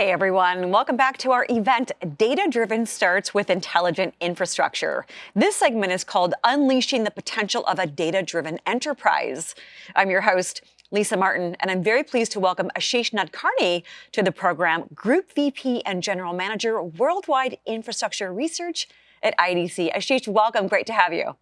Hey everyone, welcome back to our event, Data Driven Starts with Intelligent Infrastructure. This segment is called Unleashing the Potential of a Data Driven Enterprise. I'm your host, Lisa Martin, and I'm very pleased to welcome Ashish Nadkarni to the program, Group VP and General Manager, Worldwide Infrastructure Research at IDC. Ashish, welcome. Great to have you.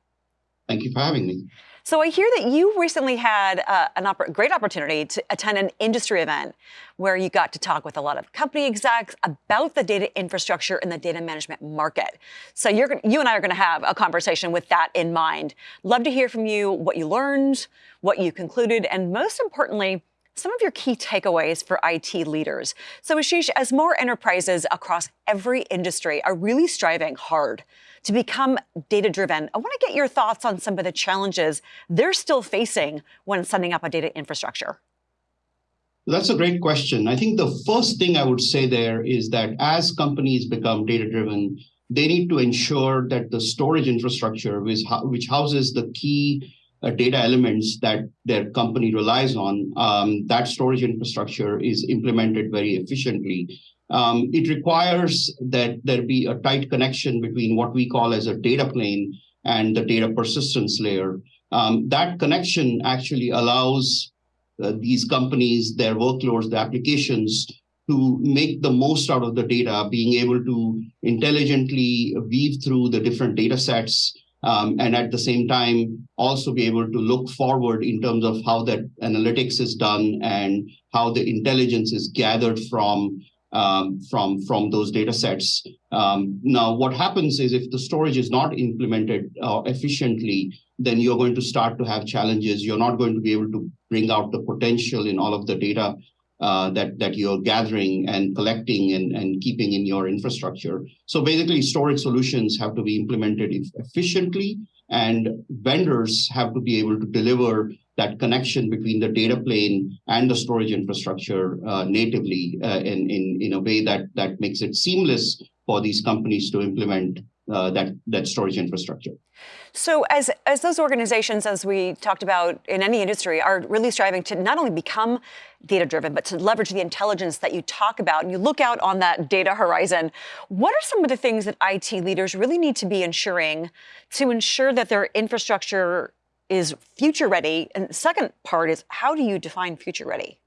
Thank you for having me. So I hear that you recently had uh, a opp great opportunity to attend an industry event where you got to talk with a lot of company execs about the data infrastructure and the data management market. So you're, you and I are going to have a conversation with that in mind. Love to hear from you what you learned, what you concluded, and most importantly, some of your key takeaways for IT leaders. So Ashish, as more enterprises across every industry are really striving hard to become data driven. I want to get your thoughts on some of the challenges they're still facing when setting up a data infrastructure. That's a great question. I think the first thing I would say there is that as companies become data driven, they need to ensure that the storage infrastructure, which, houses the key uh, data elements that their company relies on, um, that storage infrastructure is implemented very efficiently um, it requires that there be a tight connection between what we call as a data plane and the data persistence layer. Um, that connection actually allows uh, these companies, their workloads, the applications to make the most out of the data, being able to intelligently weave through the different data sets, um, and at the same time also be able to look forward in terms of how that analytics is done and how the intelligence is gathered from um, from, from those data sets. Um, now, what happens is if the storage is not implemented uh, efficiently, then you're going to start to have challenges. You're not going to be able to bring out the potential in all of the data uh, that, that you're gathering and collecting and, and keeping in your infrastructure. So basically, storage solutions have to be implemented efficiently, and vendors have to be able to deliver that connection between the data plane and the storage infrastructure uh, natively uh, in, in, in a way that, that makes it seamless for these companies to implement uh, that, that storage infrastructure. So as, as those organizations, as we talked about in any industry, are really striving to not only become data-driven, but to leverage the intelligence that you talk about, and you look out on that data horizon, what are some of the things that IT leaders really need to be ensuring to ensure that their infrastructure is future ready? And the second part is how do you define future ready?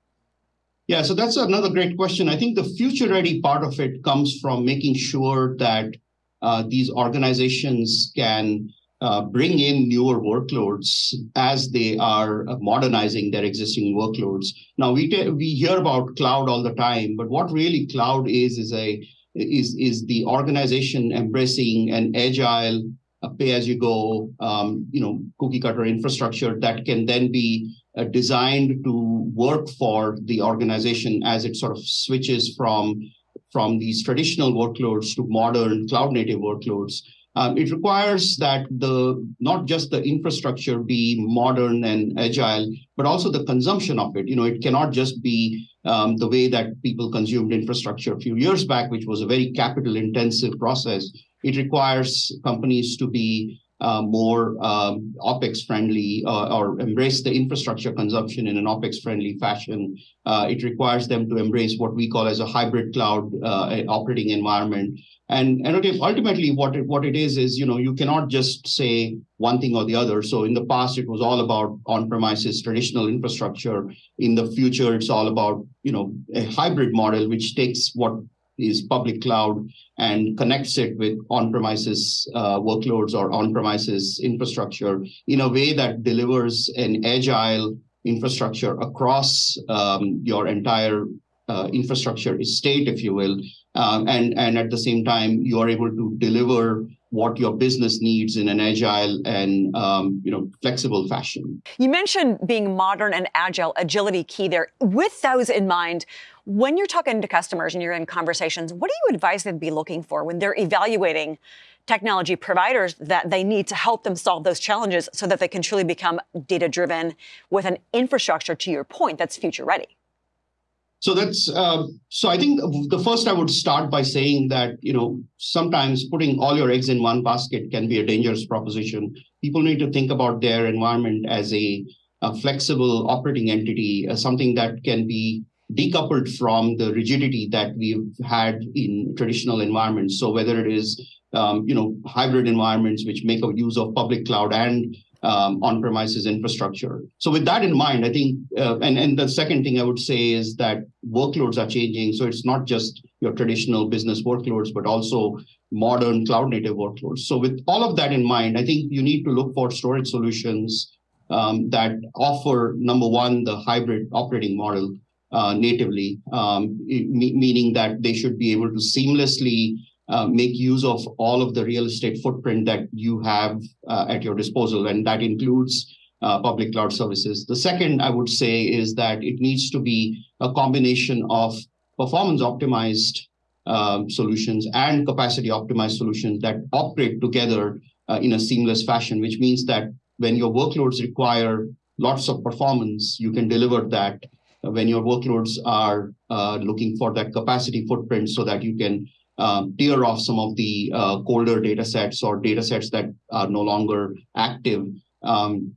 Yeah, so that's another great question. I think the future ready part of it comes from making sure that uh, these organizations can uh, bring in newer workloads as they are modernizing their existing workloads. Now we we hear about cloud all the time, but what really cloud is is a is is the organization embracing an agile pay-as-you-go, um, you know, cookie-cutter infrastructure that can then be uh, designed to work for the organization as it sort of switches from from these traditional workloads to modern cloud-native workloads. Um, it requires that the not just the infrastructure be modern and agile, but also the consumption of it. You know, it cannot just be um, the way that people consumed infrastructure a few years back, which was a very capital-intensive process it requires companies to be uh, more um, OPEX friendly uh, or embrace the infrastructure consumption in an OPEX friendly fashion. Uh, it requires them to embrace what we call as a hybrid cloud uh, operating environment. And, and ultimately what it, what it is, is, you know, you cannot just say one thing or the other. So in the past, it was all about on-premises traditional infrastructure. In the future, it's all about, you know, a hybrid model, which takes what is public cloud and connects it with on-premises uh, workloads or on-premises infrastructure in a way that delivers an agile infrastructure across um, your entire uh, infrastructure estate, if you will, um, and, and at the same time, you are able to deliver what your business needs in an agile and um, you know flexible fashion. You mentioned being modern and agile, agility key there. With those in mind, when you're talking to customers and you're in conversations, what do you advise them to be looking for when they're evaluating technology providers that they need to help them solve those challenges so that they can truly become data driven with an infrastructure, to your point, that's future ready? So that's uh, so. I think the first I would start by saying that you know sometimes putting all your eggs in one basket can be a dangerous proposition. People need to think about their environment as a, a flexible operating entity, as something that can be decoupled from the rigidity that we've had in traditional environments. So whether it is um, you know hybrid environments which make use of public cloud and um, on-premises infrastructure. So with that in mind, I think, uh, and, and the second thing I would say is that workloads are changing. So it's not just your traditional business workloads, but also modern cloud native workloads. So with all of that in mind, I think you need to look for storage solutions um, that offer, number one, the hybrid operating model uh, natively, um, meaning that they should be able to seamlessly uh, make use of all of the real estate footprint that you have uh, at your disposal, and that includes uh, public cloud services. The second I would say is that it needs to be a combination of performance optimized um, solutions and capacity optimized solutions that operate together uh, in a seamless fashion, which means that when your workloads require lots of performance, you can deliver that. When your workloads are uh, looking for that capacity footprint so that you can um, tier off some of the uh, colder data sets or data sets that are no longer active, um,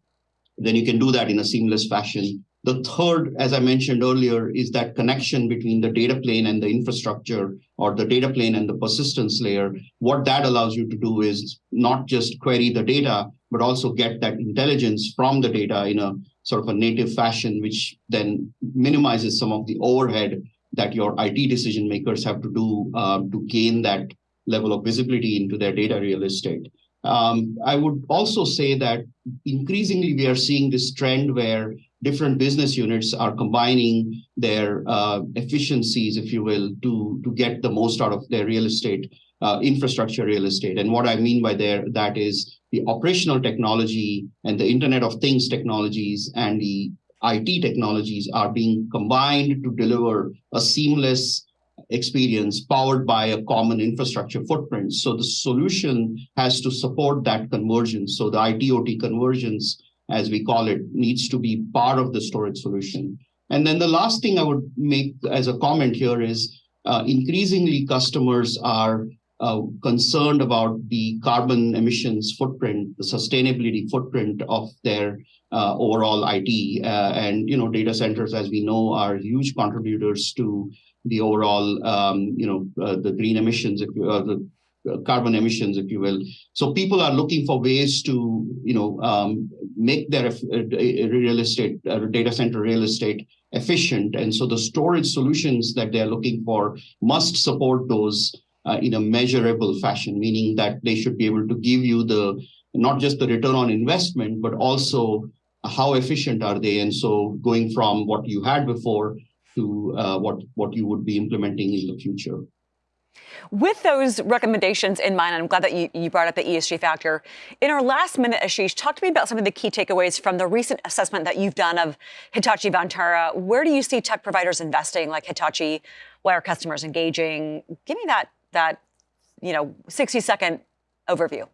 then you can do that in a seamless fashion. The third, as I mentioned earlier, is that connection between the data plane and the infrastructure or the data plane and the persistence layer. What that allows you to do is not just query the data, but also get that intelligence from the data in a sort of a native fashion, which then minimizes some of the overhead that your IT decision makers have to do uh, to gain that level of visibility into their data real estate. Um, I would also say that increasingly we are seeing this trend where different business units are combining their uh, efficiencies, if you will, to, to get the most out of their real estate, uh, infrastructure real estate. And what I mean by there, that is the operational technology and the Internet of Things technologies and the IT technologies are being combined to deliver a seamless experience powered by a common infrastructure footprint. So the solution has to support that convergence. So the IT-OT convergence, as we call it, needs to be part of the storage solution. And then the last thing I would make as a comment here is uh, increasingly customers are uh, concerned about the carbon emissions footprint, the sustainability footprint of their uh, overall IT. Uh, and you know, data centers, as we know, are huge contributors to the overall, um, you know, uh, the green emissions, if you, uh, the carbon emissions, if you will. So people are looking for ways to, you know, um, make their real estate, data center real estate efficient. And so the storage solutions that they're looking for must support those uh, in a measurable fashion, meaning that they should be able to give you the not just the return on investment, but also how efficient are they? And so going from what you had before to uh, what, what you would be implementing in the future. With those recommendations in mind, I'm glad that you, you, brought up the ESG factor. In our last minute, Ashish, talk to me about some of the key takeaways from the recent assessment that you've done of Hitachi Vantara. Where do you see tech providers investing like Hitachi? Why are customers engaging? Give me that that, you know, 60 second overview?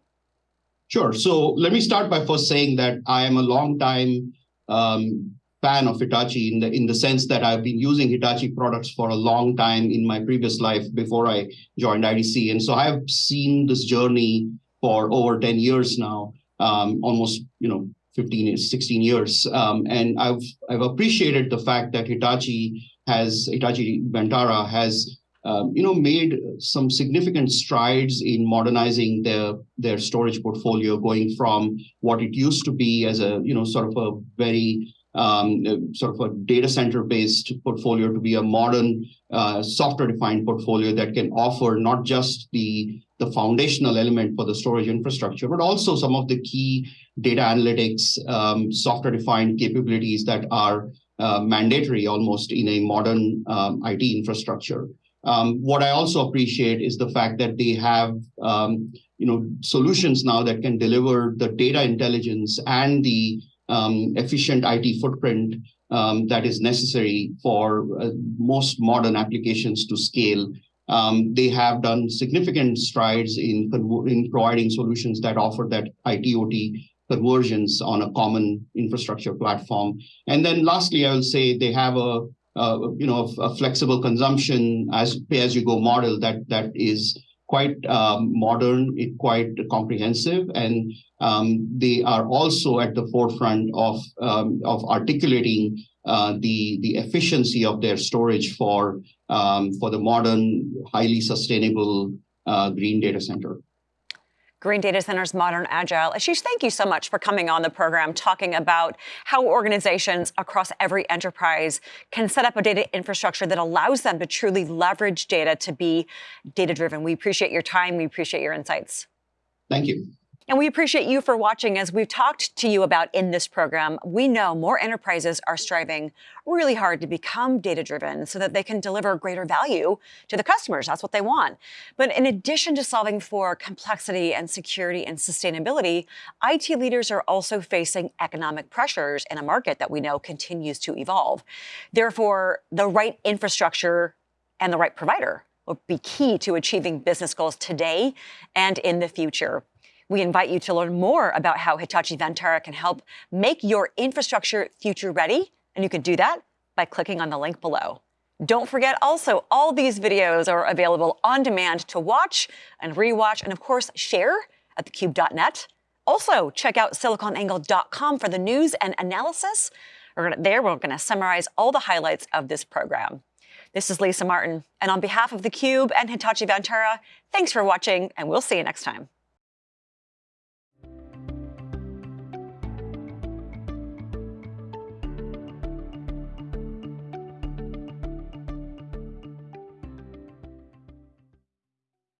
Sure. So let me start by first saying that I am a long time um, fan of Hitachi in the in the sense that I've been using Hitachi products for a long time in my previous life before I joined IDC, and so I've seen this journey for over 10 years now, um, almost you know 15 16 years, um, and I've I've appreciated the fact that Hitachi has Hitachi Vantara has um, you know, made some significant strides in modernizing their their storage portfolio, going from what it used to be as a you know sort of a very um, sort of a data center based portfolio to be a modern uh, software defined portfolio that can offer not just the the foundational element for the storage infrastructure, but also some of the key data analytics, um, software defined capabilities that are uh, mandatory almost in a modern um, IT infrastructure. Um, what I also appreciate is the fact that they have um, you know solutions now that can deliver the data intelligence and the um, efficient IT footprint um, that is necessary for uh, most modern applications to scale. Um, they have done significant strides in, in providing solutions that offer that IT-OT convergence on a common infrastructure platform. And then lastly, I will say they have a uh, you know, a, flexible consumption as pay-as-you-go model that that is quite um, modern, it quite comprehensive, and um, they are also at the forefront of um, of articulating uh, the the efficiency of their storage for um, for the modern, highly sustainable uh, green data center. Green Data Centers Modern Agile. Ashish, thank you so much for coming on the program talking about how organizations across every enterprise can set up a data infrastructure that allows them to truly leverage data to be data driven. We appreciate your time. We appreciate your insights. Thank you. And we appreciate you for watching. As we've talked to you about in this program, we know more enterprises are striving really hard to become data driven so that they can deliver greater value to the customers. That's what they want. But in addition to solving for complexity and security and sustainability, IT leaders are also facing economic pressures in a market that we know continues to evolve. Therefore, the right infrastructure and the right provider will be key to achieving business goals today and in the future. We invite you to learn more about how Hitachi Vantara can help make your infrastructure future ready, and you can do that by clicking on the link below. Don't forget also, all these videos are available on demand to watch and rewatch, and of course, share at thecube.net. Also, check out siliconangle.com for the news and analysis. We're gonna, there, we're going to summarize all the highlights of this program. This is Lisa Martin, and on behalf of theCUBE and Hitachi Vantara, thanks for watching, and we'll see you next time.